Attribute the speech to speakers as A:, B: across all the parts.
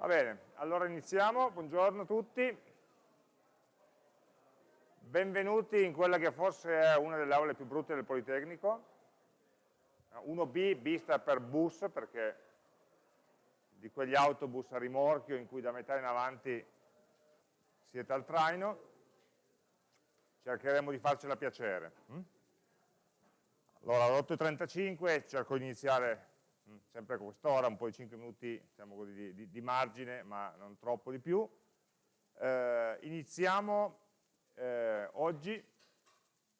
A: Va bene, allora iniziamo, buongiorno a tutti. Benvenuti in quella che forse è una delle aule più brutte del Politecnico. 1B, B sta per bus, perché di quegli autobus a rimorchio in cui da metà in avanti siete al traino. Cercheremo di farcela piacere. Hm? Allora, alle 8.35 cerco di iniziare Mm, sempre a quest'ora, un po' di 5 minuti diciamo così, di, di, di, margine, ma non troppo di più. Eh, iniziamo eh, oggi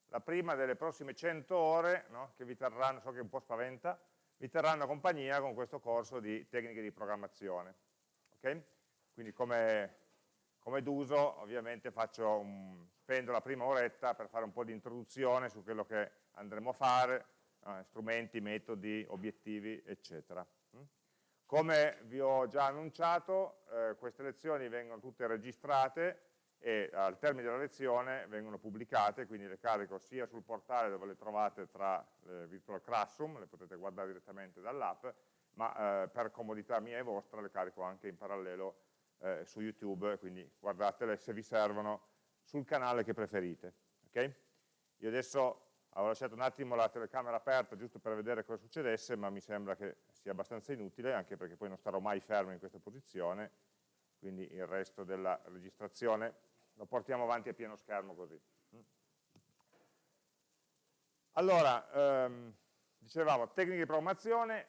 A: la prima delle prossime 100 ore, no, che vi terranno, so che un po' spaventa, vi terranno compagnia con questo corso di tecniche di programmazione. Okay? Quindi come, come d'uso ovviamente un, spendo la prima oretta per fare un po' di introduzione su quello che andremo a fare, eh, strumenti, metodi, obiettivi, eccetera. Mm? Come vi ho già annunciato, eh, queste lezioni vengono tutte registrate e al termine della lezione vengono pubblicate, quindi le carico sia sul portale dove le trovate tra le Virtual Classroom, le potete guardare direttamente dall'app, ma eh, per comodità mia e vostra le carico anche in parallelo eh, su YouTube, quindi guardatele se vi servono sul canale che preferite. Okay? Io adesso Avevo lasciato un attimo la telecamera aperta giusto per vedere cosa succedesse, ma mi sembra che sia abbastanza inutile, anche perché poi non starò mai fermo in questa posizione, quindi il resto della registrazione lo portiamo avanti a pieno schermo così. Allora, ehm, dicevamo, tecniche di programmazione,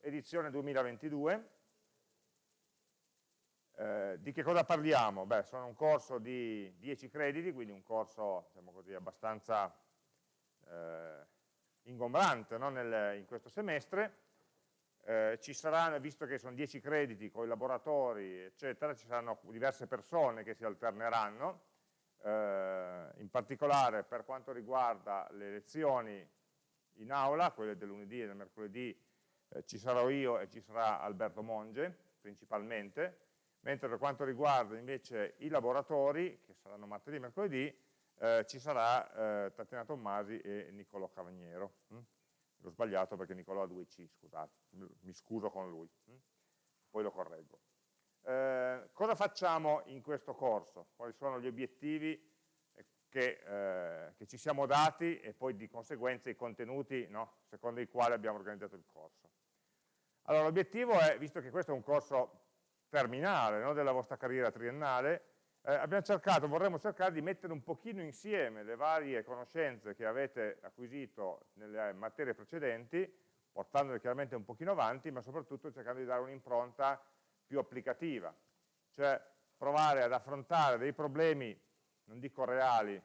A: edizione 2022. Eh, di che cosa parliamo? Beh, sono un corso di 10 crediti, quindi un corso diciamo così, abbastanza eh, ingombrante no? Nel, in questo semestre, eh, ci saranno, visto che sono 10 crediti con i laboratori, eccetera, ci saranno diverse persone che si alterneranno, eh, in particolare per quanto riguarda le lezioni in aula, quelle del lunedì e del mercoledì, eh, ci sarò io e ci sarà Alberto Monge, principalmente, mentre per quanto riguarda invece i laboratori, che saranno martedì e mercoledì, eh, ci sarà eh, Tatiana Tommasi e Niccolò Cavagnero. Hm? L'ho sbagliato perché Niccolò ha due C, scusate, mi scuso con lui, hm? poi lo correggo. Eh, cosa facciamo in questo corso? Quali sono gli obiettivi che, eh, che, ci siamo dati e poi di conseguenza i contenuti no? secondo i quali abbiamo organizzato il corso? Allora l'obiettivo è, visto che questo è un corso terminale no? della vostra carriera triennale, eh, abbiamo cercato, vorremmo cercare di mettere un pochino insieme le varie conoscenze che avete acquisito nelle materie precedenti, portandole chiaramente un pochino avanti, ma soprattutto cercando di dare un'impronta più applicativa, cioè provare ad affrontare dei problemi, non dico reali,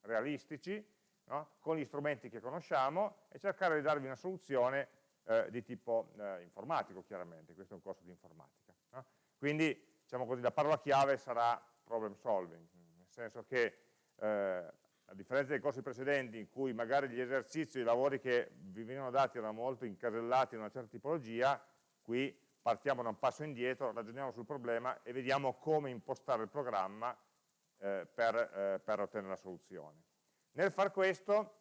A: realistici, no? con gli strumenti che conosciamo e cercare di darvi una soluzione eh, di tipo eh, informatico, chiaramente, questo è un corso di informatica. No? Quindi, diciamo così, la parola chiave sarà problem solving, nel senso che eh, a differenza dei corsi precedenti in cui magari gli esercizi, i lavori che vi venivano dati erano molto incasellati in una certa tipologia, qui partiamo da un passo indietro, ragioniamo sul problema e vediamo come impostare il programma eh, per, eh, per, ottenere la soluzione. Nel far questo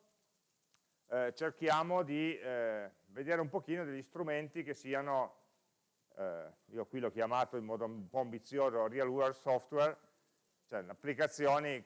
A: eh, cerchiamo di eh, vedere un pochino degli strumenti che siano, eh, io qui l'ho chiamato in modo un po' ambizioso real world software, cioè applicazioni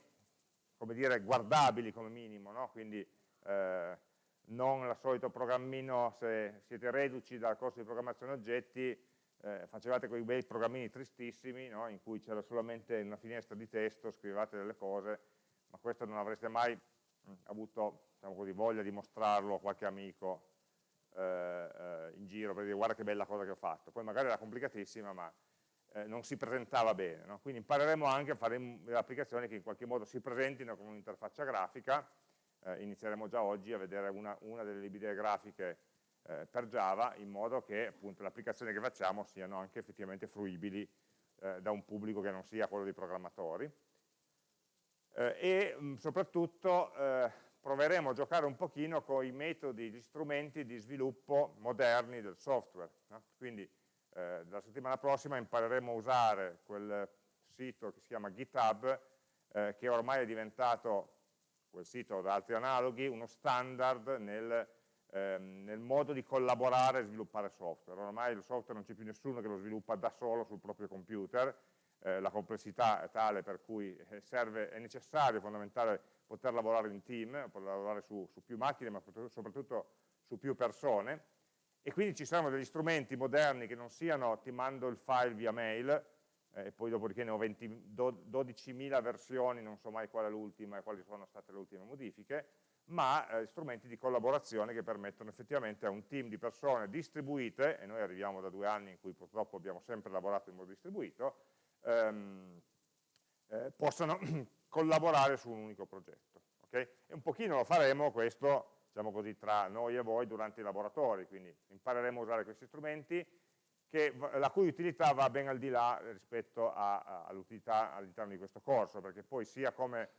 A: come dire, guardabili come minimo, no? quindi eh, non il solito programmino, se siete reduci dal corso di programmazione oggetti, eh, facevate quei bei programmini tristissimi, no? in cui c'era solamente una finestra di testo, scrivevate delle cose, ma questo non avreste mai mh, avuto diciamo così, voglia di mostrarlo a qualche amico eh, eh, in giro per dire guarda che bella cosa che ho fatto. Poi magari era complicatissima, ma eh, non si presentava bene. No? Quindi impareremo anche a fare delle applicazioni che in qualche modo si presentino con un'interfaccia grafica, eh, inizieremo già oggi a vedere una, una delle librerie grafiche eh, per Java, in modo che appunto, le applicazioni che facciamo siano anche effettivamente fruibili eh, da un pubblico che non sia quello dei programmatori. Eh, e mh, soprattutto eh, proveremo a giocare un pochino con i metodi, gli strumenti di sviluppo moderni del software. No? Quindi eh, la settimana prossima impareremo a usare quel sito che si chiama GitHub, eh, che ormai è diventato, quel sito da altri analoghi, uno standard nel ehm, nel modo di collaborare e sviluppare software. Ormai il software non c'è più nessuno che lo sviluppa da solo sul proprio computer, eh, la complessità è tale per cui eh, serve, è necessario, fondamentale, poter lavorare in team, poter lavorare su, su più macchine, ma soprattutto su più persone, e quindi ci saranno degli strumenti moderni che non siano ti mando il file via mail, eh, e poi dopodiché ne ho 12.000 versioni, non so mai qual è l'ultima e quali sono state le ultime modifiche, ma eh, strumenti di collaborazione che permettono effettivamente a un team di persone distribuite, e noi arriviamo da due anni in cui purtroppo abbiamo sempre lavorato in modo distribuito, ehm, eh, possano collaborare su un unico progetto. Okay? E un pochino lo faremo questo, diciamo così, tra noi e voi durante i laboratori, quindi impareremo a usare questi strumenti, che, la cui utilità va ben al di là rispetto all'utilità all'interno di questo corso, perché poi sia come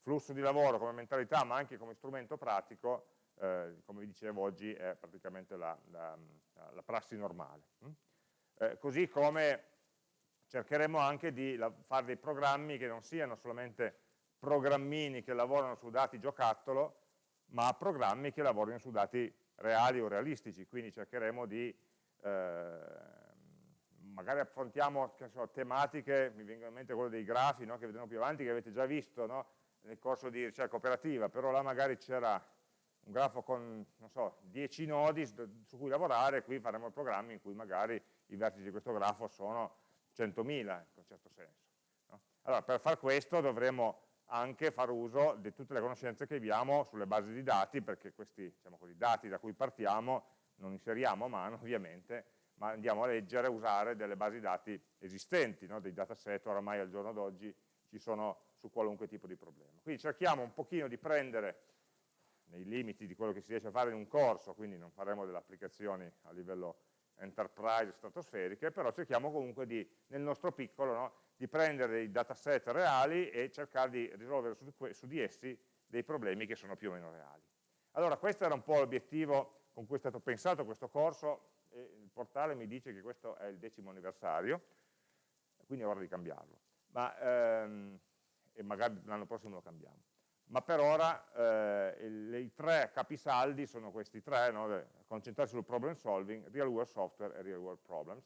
A: flusso di lavoro, come mentalità, ma anche come strumento pratico, eh, come vi dicevo oggi, è praticamente la, la, la prassi normale. Mm? Eh, così come cercheremo anche di fare dei programmi che non siano solamente programmini che lavorano su dati giocattolo, ma programmi che lavorino su dati reali o realistici, quindi cercheremo di, eh, magari affrontiamo so, tematiche, mi vengono in mente quello dei grafi no, che vedremo più avanti, che avete già visto no, nel corso di ricerca operativa, però là magari c'era un grafo con, non so, 10 nodi su cui lavorare, qui faremo programmi in cui magari i vertici di questo grafo sono 100.000 in un certo senso. No? Allora, per far questo dovremo anche fare uso di tutte le conoscenze che abbiamo sulle basi di dati, perché questi diciamo così, dati da cui partiamo non inseriamo a mano ovviamente, ma andiamo a leggere e usare delle basi dati esistenti, no? dei dataset oramai al giorno d'oggi ci sono su qualunque tipo di problema. Quindi cerchiamo un pochino di prendere nei limiti di quello che si riesce a fare in un corso, quindi non faremo delle applicazioni a livello enterprise stratosferiche, però cerchiamo comunque di, nel nostro piccolo, no, di prendere dei dataset reali e cercare di risolvere su, su, di essi dei problemi che sono più o meno reali. Allora questo era un po' l'obiettivo con cui è stato pensato questo corso, il portale mi dice che questo è il decimo anniversario, quindi è ora di cambiarlo, ma, ehm, e magari l'anno prossimo lo cambiamo ma per ora eh, i, i, tre capisaldi sono questi tre, no? concentrarsi sul problem solving, real world software e real world problems.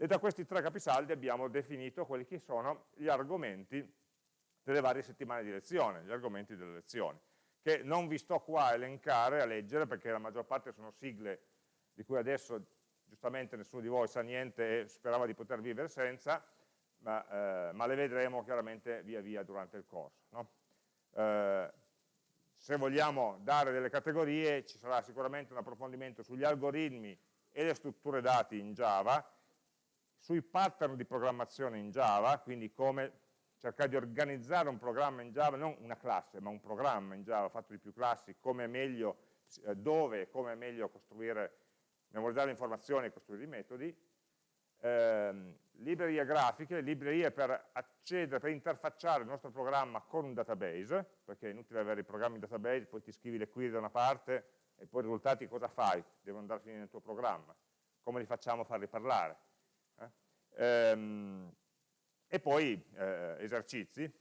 A: E da questi tre capisaldi abbiamo definito quelli che sono gli argomenti delle varie settimane di lezione, gli argomenti delle lezioni, che non vi sto qua a elencare, a leggere, perché la maggior parte sono sigle di cui adesso giustamente nessuno di voi sa niente e sperava di poter vivere senza, ma, eh, ma le vedremo chiaramente via via durante il corso. No? Eh, se vogliamo dare delle categorie ci sarà sicuramente un approfondimento sugli algoritmi e le strutture dati in Java, sui pattern di programmazione in Java, quindi come cercare di organizzare un programma in Java, non una classe, ma un programma in Java fatto di più classi, come è meglio, eh, dove e come è meglio costruire, memorizzare informazioni e costruire i metodi, ehm, librerie grafiche, librerie per accedere, per interfacciare il nostro programma con un database, perché è inutile avere i programmi in database, poi ti scrivi le query da una parte e poi i risultati cosa fai? Devono andare a finire nel tuo programma. Come li facciamo a farli parlare? Eh? Ehm, e poi eh, esercizi.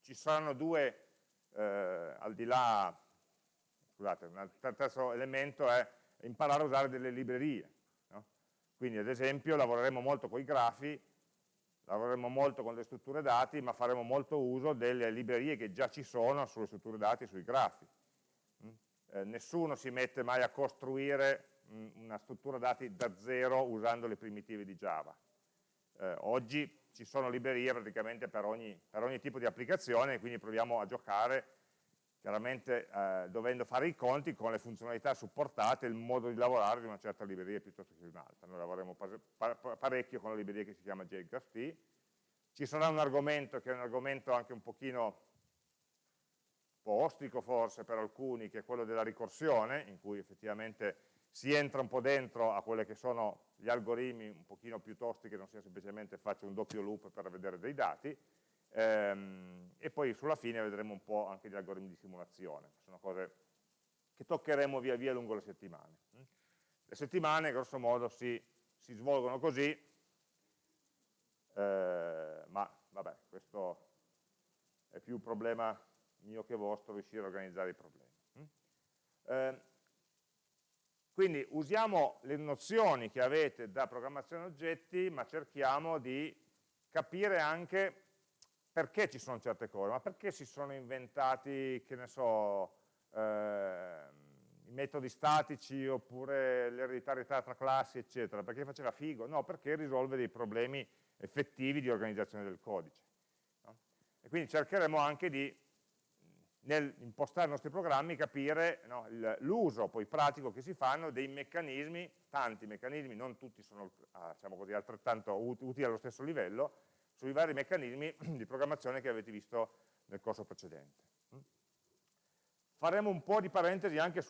A: Ci saranno due, eh, al di là, scusate, il terzo elemento è imparare a usare delle librerie. Quindi ad esempio lavoreremo molto con i grafi, lavoreremo molto con le strutture dati, ma faremo molto uso delle librerie che già ci sono sulle strutture dati e sui grafi. Mm? Eh, nessuno si mette mai a costruire mh, una struttura dati da zero usando le primitive di Java. Eh, oggi ci sono librerie praticamente per ogni, per ogni tipo di applicazione, quindi proviamo a giocare chiaramente eh, dovendo fare i conti con le funzionalità supportate, il modo di lavorare di una certa libreria piuttosto che di un'altra. Noi lavoriamo parecchio con la libreria che si chiama JGraphT. Ci sarà un argomento che è un argomento anche un pochino un po' ostico forse per alcuni, che è quello della ricorsione, in cui effettivamente si entra un po' dentro a quelli che sono gli algoritmi un pochino più tosti che non sia semplicemente faccio un doppio loop per vedere dei dati, Ehm, e poi sulla fine vedremo un po' anche gli algoritmi di simulazione, sono cose che toccheremo via via lungo le settimane. Le settimane, grosso modo, si, si svolgono così, eh, ma vabbè, questo è più un problema mio che vostro riuscire a organizzare i problemi. Eh, Quindi usiamo le nozioni che avete da programmazione oggetti, ma cerchiamo di capire anche perché ci sono certe cose, ma perché si sono inventati, che ne so, eh, i metodi statici oppure l'ereditarietà tra classi, eccetera, perché faceva figo? No, perché risolve dei problemi effettivi di organizzazione del codice. No? E quindi cercheremo anche di nel impostare i nostri programmi capire no, l'uso poi pratico che si fanno dei meccanismi, tanti meccanismi, non tutti sono diciamo così, altrettanto utili allo stesso livello, sui vari meccanismi di programmazione che avete visto nel corso precedente. Mm? Faremo un po' di parentesi anche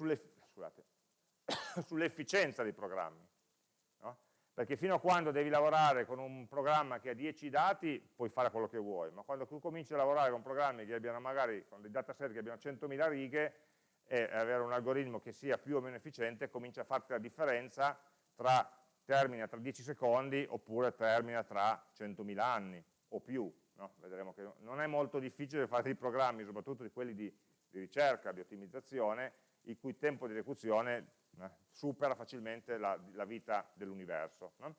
A: sull'efficienza sull dei programmi perché fino a quando devi lavorare con un programma che ha 10 dati puoi fare quello che vuoi, ma quando tu cominci a lavorare con programmi che abbiano magari, con dei dataset che abbiano 100.000 righe e avere un algoritmo che sia più o meno efficiente, comincia a farti la differenza tra termina tra 10 secondi oppure termina tra 100.000 anni o più. No? Vedremo che non è molto difficile fare dei programmi, soprattutto di quelli di, di ricerca, di ottimizzazione, il cui tempo di esecuzione eh, supera facilmente la, la vita dell'universo, no?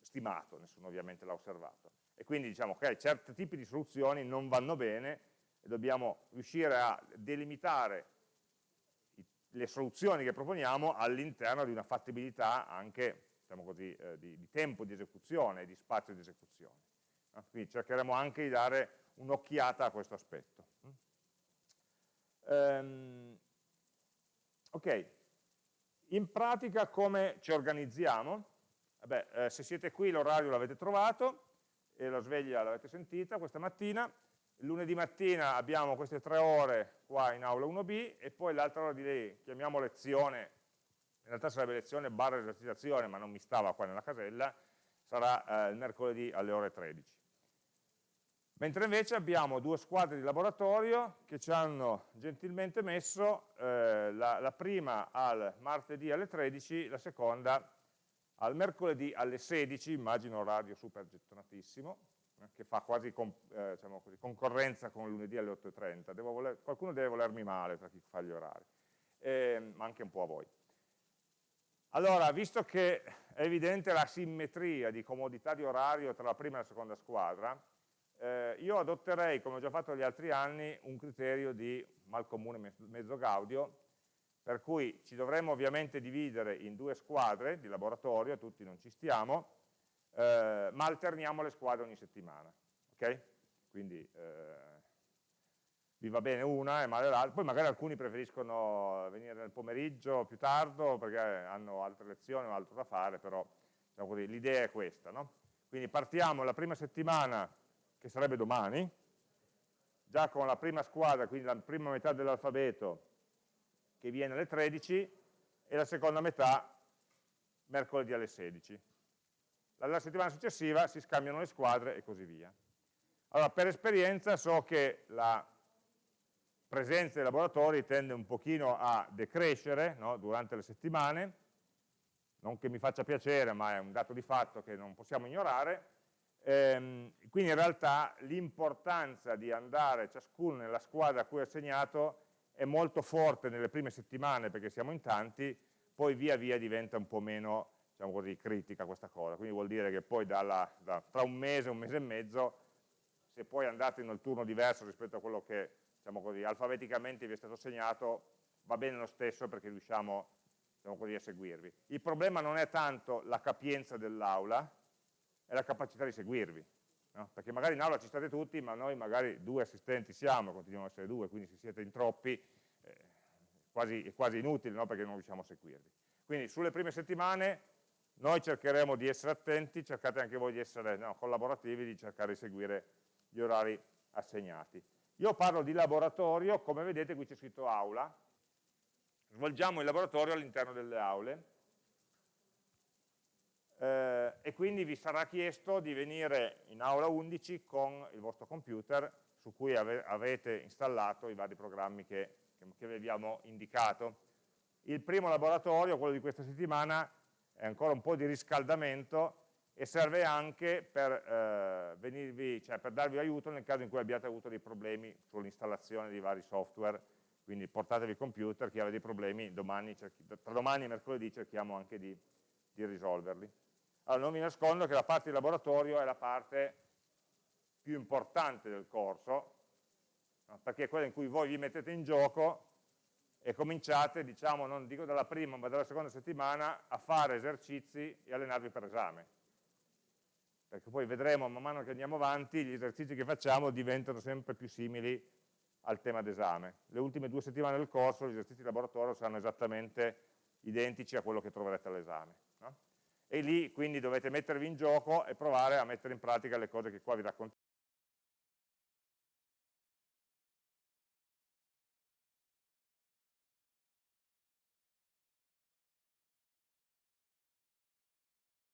A: stimato, nessuno ovviamente l'ha osservato. E quindi diciamo che okay, certi tipi di soluzioni non vanno bene e dobbiamo riuscire a delimitare le soluzioni che proponiamo all'interno di una fattibilità anche diciamo così, eh, di, di, tempo di esecuzione e di spazio di esecuzione. No? Quindi cercheremo anche di dare un'occhiata a questo aspetto. Um, ok, in pratica come ci organizziamo? Vabbè, eh, se siete qui l'orario l'avete trovato e la sveglia l'avete sentita questa mattina. lunedì mattina abbiamo queste tre ore qua in aula 1B e poi l'altra ora di lei chiamiamo lezione, in realtà sarebbe lezione barra esercitazione, ma non mi stava qua nella casella, sarà eh, il mercoledì alle ore 13. Mentre invece abbiamo due squadre di laboratorio che ci hanno gentilmente messo eh, la, la, prima al martedì alle 13, la seconda al mercoledì alle 16, immagino orario super gettonatissimo, eh, che fa quasi con, eh, diciamo così, concorrenza con lunedì alle 8.30. Voler, qualcuno deve volermi male tra chi fa gli orari, eh, ma anche un po' a voi. Allora, visto che è evidente la simmetria di comodità di orario tra la prima e la seconda squadra, eh, io adotterei, come ho già fatto gli altri anni, un criterio di mal comune mezzo gaudio, per cui ci dovremmo ovviamente dividere in due squadre di laboratorio, tutti non ci stiamo, eh, ma alterniamo le squadre ogni settimana. ok? Quindi eh, vi va bene una e male l'altra, poi magari alcuni preferiscono venire nel pomeriggio più tardo perché hanno altre lezioni o altro da fare, però diciamo l'idea è questa. No? Quindi partiamo la prima settimana che sarebbe domani, già con la prima squadra, quindi la prima metà dell'alfabeto che viene alle 13 e la seconda metà mercoledì alle 16. La settimana successiva si scambiano le squadre e così via. Allora, per esperienza so che la presenza dei laboratori tende un pochino a decrescere no, durante le settimane, non che mi faccia piacere, ma è un dato di fatto che non possiamo ignorare, Ehm, quindi in realtà l'importanza di andare ciascuno nella squadra a cui è assegnato è molto forte nelle prime settimane perché siamo in tanti, poi via via diventa un po' meno diciamo così, critica questa cosa, quindi vuol dire che poi dalla, da, tra un mese e un mese e mezzo, se poi andate in un turno diverso rispetto a quello che diciamo così, alfabeticamente vi è stato assegnato, va bene lo stesso perché riusciamo diciamo così, a seguirvi. Il problema non è tanto la capienza dell'aula, è la capacità di seguirvi. No? Perché magari in aula ci state tutti, ma noi magari due assistenti siamo, continuiamo a essere due, quindi se siete in troppi eh, quasi, è quasi inutile no? perché non riusciamo a seguirvi. Quindi sulle prime settimane noi cercheremo di essere attenti, cercate anche voi di essere no, collaborativi, di cercare di seguire gli orari assegnati. Io parlo di laboratorio, come vedete qui c'è scritto aula, svolgiamo il laboratorio all'interno delle aule, eh, e quindi vi sarà chiesto di venire in aula 11 con il vostro computer su cui ave avete installato i vari programmi che, che vi abbiamo indicato. Il primo laboratorio, quello di questa settimana, è ancora un po' di riscaldamento e serve anche per, eh, venirvi, cioè per darvi aiuto nel caso in cui abbiate avuto dei problemi sull'installazione di vari software quindi portatevi il computer, chi aveva dei problemi, domani, tra domani e mercoledì cerchiamo anche di, di risolverli. Allora, non vi nascondo che la parte di laboratorio è la parte più importante del corso, perché è quella in cui voi vi mettete in gioco e cominciate, diciamo, non dico dalla prima ma dalla seconda settimana, a fare esercizi e allenarvi per esame. Perché poi vedremo man mano che andiamo avanti, gli esercizi che facciamo diventano sempre più simili al tema d'esame. Le ultime due settimane del corso gli esercizi di laboratorio saranno esattamente identici a quello che troverete all'esame. E lì quindi dovete mettervi in gioco e provare a mettere in pratica le cose che qua vi raccontiamo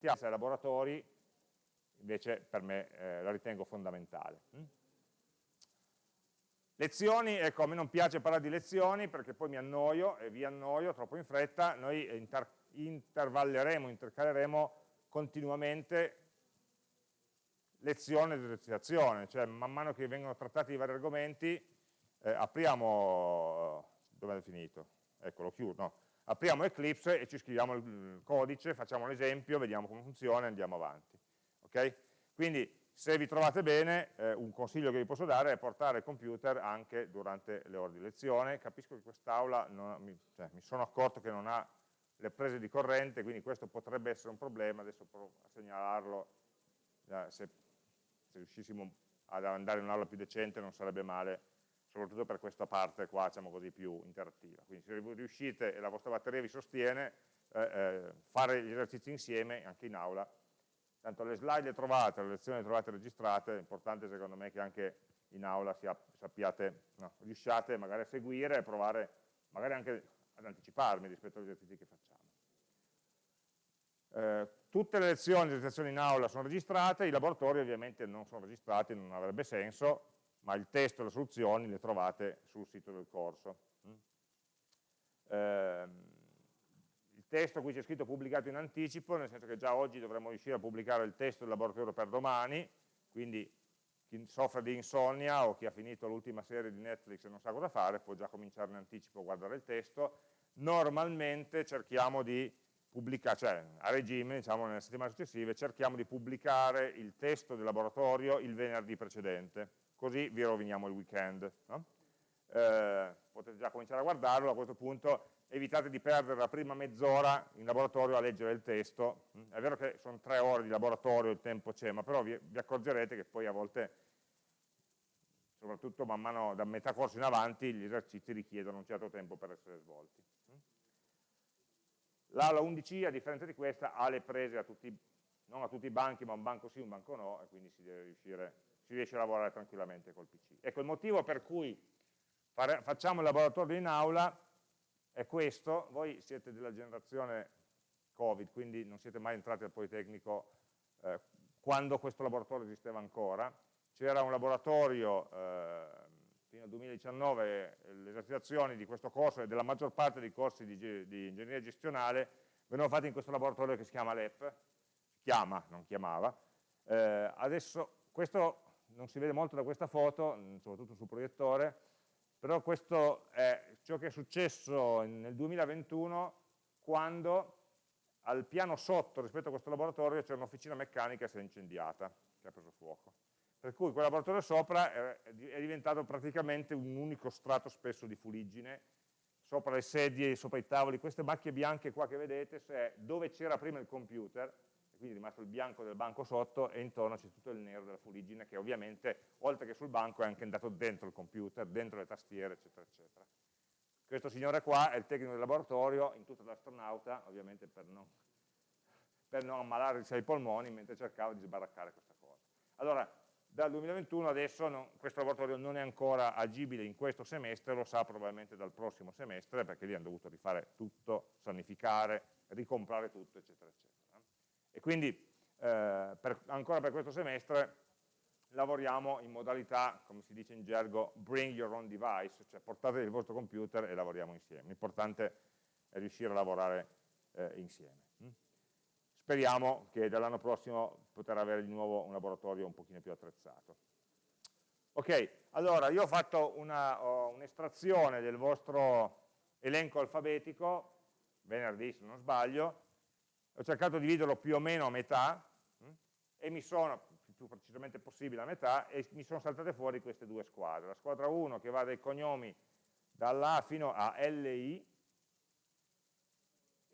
A: ai laboratori invece per me eh, la ritengo fondamentale. Mm? Lezioni, ecco, a me non piace parlare di lezioni perché poi mi annoio e vi annoio troppo in fretta, noi inter intervalleremo, intercaleremo continuamente lezione ed esercitazione, cioè man mano che vengono trattati i vari argomenti, eh, apriamo, dove è finito? Eccolo, chiudo, no apriamo Eclipse e ci scriviamo il codice, facciamo l'esempio, vediamo come funziona e andiamo avanti. Okay? Quindi se vi trovate bene, eh, un consiglio che vi posso dare è portare il computer anche durante le ore di lezione. Capisco che quest'aula, mi, cioè, mi sono accorto che non ha le prese di corrente, quindi questo potrebbe essere un problema, adesso provo a segnalarlo, eh, se, se riuscissimo ad andare in un'aula più decente non sarebbe male soprattutto per questa parte qua, diciamo così, più interattiva. Quindi se riuscite e la vostra batteria vi sostiene, eh, eh, fare gli esercizi insieme, anche in aula, tanto le slide le trovate, le lezioni le trovate registrate, è importante secondo me che anche in aula sia, sappiate, no, riusciate magari a seguire e provare magari anche ad anticiparmi rispetto agli esercizi che facciamo. Eh, tutte le lezioni, le lezioni in aula sono registrate, i laboratori ovviamente non sono registrati, non avrebbe senso, ma il testo e le soluzioni le trovate sul sito del corso. Eh, il testo qui c'è scritto pubblicato in anticipo, nel senso che già oggi dovremmo riuscire a pubblicare il testo del laboratorio per domani, quindi chi soffre di insonnia o chi ha finito l'ultima serie di Netflix e non sa cosa fare può già cominciare in anticipo a guardare il testo. Normalmente cerchiamo di pubblicare, cioè a regime, diciamo nelle settimane successive, cerchiamo di pubblicare il testo del laboratorio il venerdì precedente così vi roviniamo il weekend. No? Eh, potete già cominciare a guardarlo, a questo punto evitate di perdere la prima mezz'ora in laboratorio a leggere il testo, è vero che sono tre ore di laboratorio, il tempo c'è, ma però vi, vi, accorgerete che poi a volte, soprattutto man mano da metà corso in avanti, gli esercizi richiedono un certo tempo per essere svolti. L'aula 11 a differenza di questa ha le prese a tutti, non a tutti i banchi, ma un banco sì, un banco no, e quindi si riuscire si riesce a lavorare tranquillamente col PC. Ecco, il motivo per cui fare, facciamo il laboratorio in aula è questo, voi siete della generazione Covid, quindi non siete mai entrati al Politecnico eh, quando questo laboratorio esisteva ancora, c'era un laboratorio eh, fino al 2019, le esercitazioni di questo corso e della maggior parte dei corsi di, di ingegneria gestionale venivano fatti in questo laboratorio che si chiama LEP, chiama, non chiamava, eh, adesso questo non si vede molto da questa foto, mm, soprattutto sul proiettore, però questo è ciò che è successo nel 2021 quando al piano sotto rispetto a questo laboratorio c'è un'officina meccanica che si è incendiata, che ha preso fuoco. Per cui quel laboratorio sopra è diventato praticamente un unico strato spesso di fuliggine, sopra le sedie, sopra i tavoli, queste macchie bianche qua che vedete, dove c'era prima il computer, quindi è rimasto il bianco del banco sotto e intorno c'è tutto il nero della fuliggine che ovviamente, oltre che sul banco, è anche andato dentro il computer, dentro le tastiere, eccetera, eccetera. Questo signore qua è il tecnico del laboratorio, in tutta l'astronauta, ovviamente per non, per non ammalarsi ai polmoni, mentre cercava di sbaraccare questa cosa. Allora, dal 2021 adesso non, questo laboratorio non è ancora agibile in questo semestre, lo sa probabilmente dal prossimo semestre, perché lì hanno dovuto rifare tutto, sanificare, ricomprare tutto, eccetera, eccetera. E quindi eh, per, ancora per questo semestre lavoriamo in modalità, come si dice in gergo, bring your own device, cioè portate il vostro computer e lavoriamo insieme. L'importante è riuscire a lavorare eh, insieme. Mm? Speriamo che dall'anno prossimo poter avere di nuovo un laboratorio un pochino più attrezzato. Ok, allora io ho fatto un'estrazione un del vostro elenco alfabetico, venerdì se non sbaglio, ho cercato di dividerlo più o meno a metà mh, hm, e mi sono, più precisamente possibile a metà, e mi sono saltate fuori queste due squadre. La squadra 1 che va dai cognomi dalla fino a LI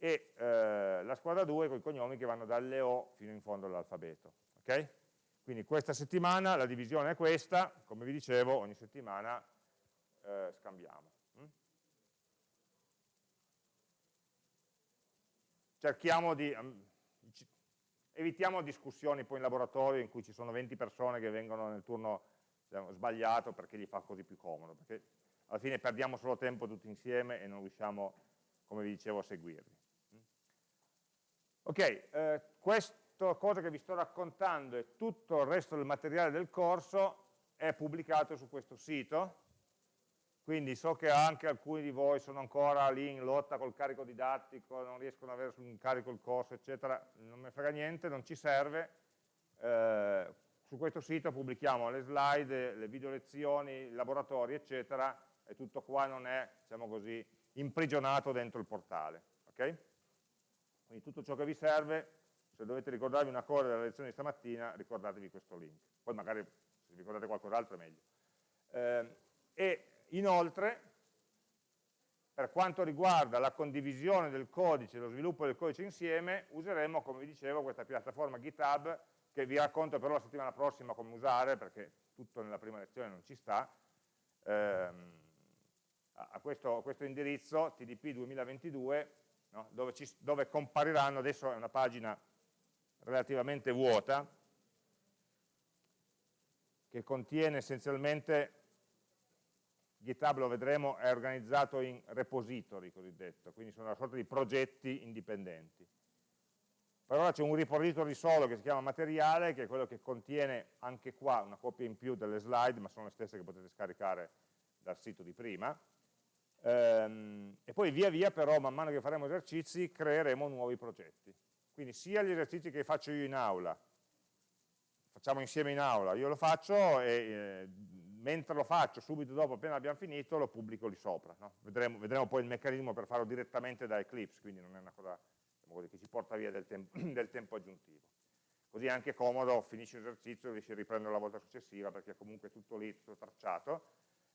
A: e eh, la squadra 2 con i cognomi che vanno dalle O fino in fondo all'alfabeto. Okay? Quindi questa settimana la divisione è questa, come vi dicevo ogni settimana eh, scambiamo. Cerchiamo di, um, evitiamo discussioni poi in laboratorio in cui ci sono 20 persone che vengono nel turno diciamo, sbagliato perché gli fa così più comodo, perché alla fine perdiamo solo tempo tutti insieme e non riusciamo, come vi dicevo, a seguirli. Ok, eh, questa cosa che vi sto raccontando e tutto il resto del materiale del corso è pubblicato su questo sito, quindi so che anche alcuni di voi sono ancora lì in lotta col carico didattico, non riescono ad avere in carico il corso, eccetera, non mi frega niente, non ci serve, eh, su questo sito pubblichiamo le slide, le video lezioni, i laboratori, eccetera, e tutto qua non è, diciamo così, imprigionato dentro il portale. Okay? Quindi tutto ciò che vi serve, se dovete ricordarvi una cosa della lezione di stamattina, ricordatevi questo link. Poi magari se ricordate qualcos'altro è meglio. Eh, e inoltre, per quanto riguarda la condivisione del codice, lo sviluppo del codice insieme, useremo, come vi dicevo, questa piattaforma GitHub, che vi racconto però la settimana prossima come usare, perché tutto nella prima lezione non ci sta. Eh, a questo, a questo indirizzo TDP 2022 no? dove, ci, dove compariranno, adesso è una pagina relativamente vuota che contiene essenzialmente GitHub lo vedremo, è organizzato in repository cosiddetto, quindi sono una sorta di progetti indipendenti. Per ora c'è un repository solo che si chiama materiale, che è quello che contiene anche qua una copia in più delle slide, ma sono le stesse che potete scaricare dal sito di prima, Ehm, e poi via via però, man mano che faremo esercizi, creeremo nuovi progetti. Quindi sia gli esercizi che faccio io in aula, facciamo insieme in aula, io lo faccio e eh, mentre lo faccio, subito dopo, appena abbiamo finito, lo pubblico lì sopra. No? Vedremo, vedremo, poi il meccanismo per farlo direttamente da Eclipse, quindi non è una cosa diciamo così, che ci porta via del, tempo, del tempo aggiuntivo. Così è anche comodo, finisci l'esercizio, riesci a riprendere la volta successiva, perché comunque è tutto lì, tutto tracciato,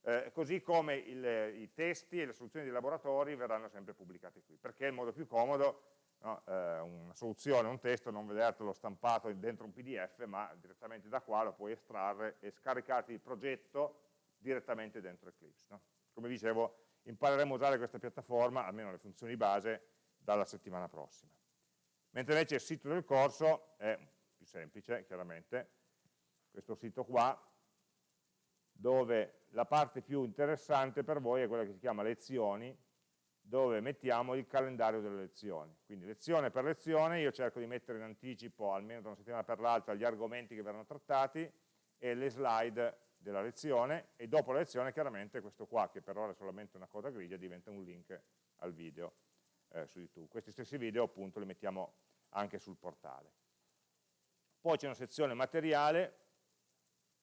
A: eh, così come il, i testi e le soluzioni dei laboratori verranno sempre pubblicati qui, perché è il modo più comodo, no? eh, una soluzione, un testo, non vedertelo stampato dentro un pdf, ma direttamente da qua lo puoi estrarre e scaricarti il progetto direttamente dentro Eclipse. No? Come dicevo, impareremo a usare questa piattaforma, almeno le funzioni base, dalla settimana prossima. Mentre invece il sito del corso è più semplice, chiaramente, questo sito qua, dove la parte più interessante per voi è quella che si chiama lezioni, dove mettiamo il calendario delle lezioni. Quindi lezione per lezione io cerco di mettere in anticipo, almeno da una settimana per l'altra, gli argomenti che verranno trattati e le slide della lezione e dopo la lezione chiaramente questo qua, che per ora è solamente una coda grigia, diventa un link al video eh, su YouTube. Questi stessi video appunto li mettiamo anche sul portale. Poi c'è una sezione materiale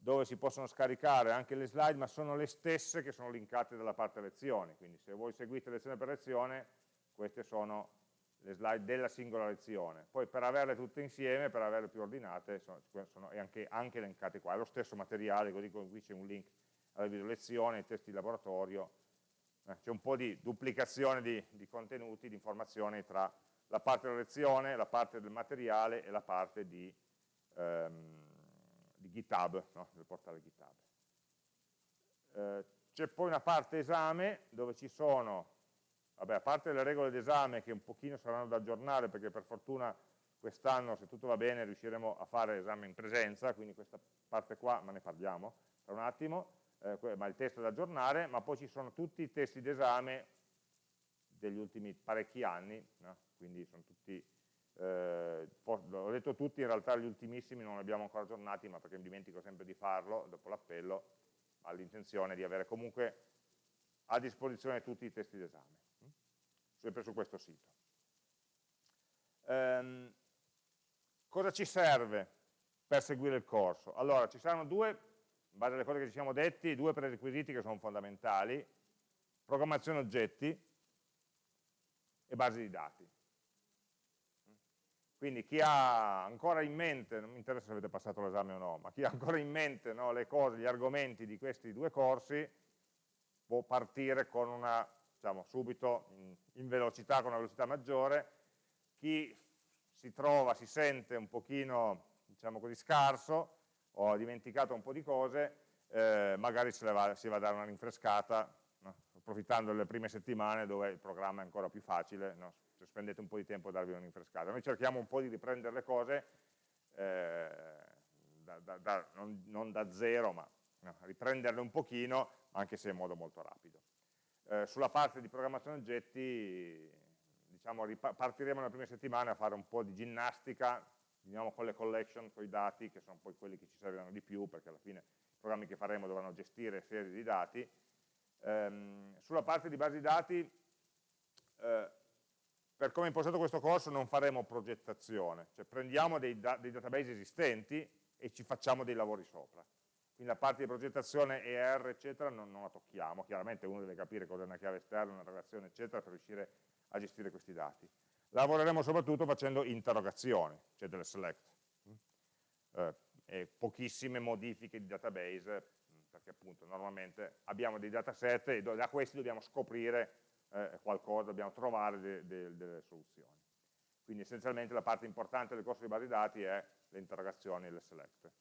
A: dove si possono scaricare anche le slide, ma sono le stesse che sono linkate dalla parte lezioni, quindi se voi seguite lezione per lezione, queste sono le slide della singola lezione. Poi per averle tutte insieme, per averle più ordinate, sono, sono anche, anche, elencate qua. È lo stesso materiale, così come qui c'è un link alla video lezione, ai testi di laboratorio, eh, c'è un po' di duplicazione di, di contenuti, di informazioni tra la parte della lezione, la parte del materiale e la parte di... Ehm, GitHub, no? del portale GitHub. Eh, C'è poi una parte esame dove ci sono, vabbè, a parte le regole d'esame che un pochino saranno da aggiornare perché per fortuna quest'anno, se tutto va bene, riusciremo a fare esame in presenza, quindi questa parte qua, ma ne parliamo tra un attimo, eh, ma il testo da aggiornare, ma poi ci sono tutti i testi d'esame degli ultimi parecchi anni, no? quindi sono tutti eh, ho detto tutti, in realtà gli ultimissimi non li abbiamo ancora aggiornati, ma perché mi dimentico sempre di farlo, dopo l'appello, ho l'intenzione di avere comunque a disposizione tutti i testi d'esame, sempre su questo sito. Ehm, cosa ci serve per seguire il corso? Allora, ci saranno due in base alle cose che ci siamo detti, due prerequisiti che sono fondamentali, programmazione oggetti e basi di dati. Quindi chi ha ancora in mente, non mi interessa se avete passato l'esame o no, ma chi ha ancora in mente no, le cose, gli argomenti di questi due corsi, può partire con una, diciamo, subito in, in velocità, con una velocità maggiore, chi si trova, si sente un pochino, diciamo così, scarso, o ha dimenticato un po' di cose, eh, magari se va, si va a dare una rinfrescata, no? approfittando delle prime settimane dove il programma è ancora più facile, no? Se spendete un po' di tempo a darvi una rinfrescata. Noi cerchiamo un po' di riprendere le cose, eh, da, da, da, non, non, da zero, ma no, riprenderle un pochino, anche se in modo molto rapido. Eh, sulla parte di programmazione oggetti, diciamo, partiremo nelle prime settimane a fare un po' di ginnastica, diciamo, con le collection, con i dati, che sono poi quelli che ci serviranno di più, perché alla fine i programmi che faremo dovranno gestire serie di dati. Ehm, sulla parte di basi di dati, eh, per come è impostato questo corso non faremo progettazione, cioè prendiamo dei, da dei database esistenti e ci facciamo dei lavori sopra. Quindi la parte di progettazione ER, eccetera, non, non la tocchiamo, chiaramente uno deve capire cosa è una chiave esterna, una relazione, eccetera, per riuscire a gestire questi dati. Lavoreremo soprattutto facendo interrogazioni, cioè delle select, eh, e pochissime modifiche di database, perché appunto normalmente abbiamo dei dataset e da questi dobbiamo scoprire eh, qualcosa, dobbiamo trovare de, de, delle soluzioni. Quindi essenzialmente la parte importante del corso di base dati è le interrogazioni e le select.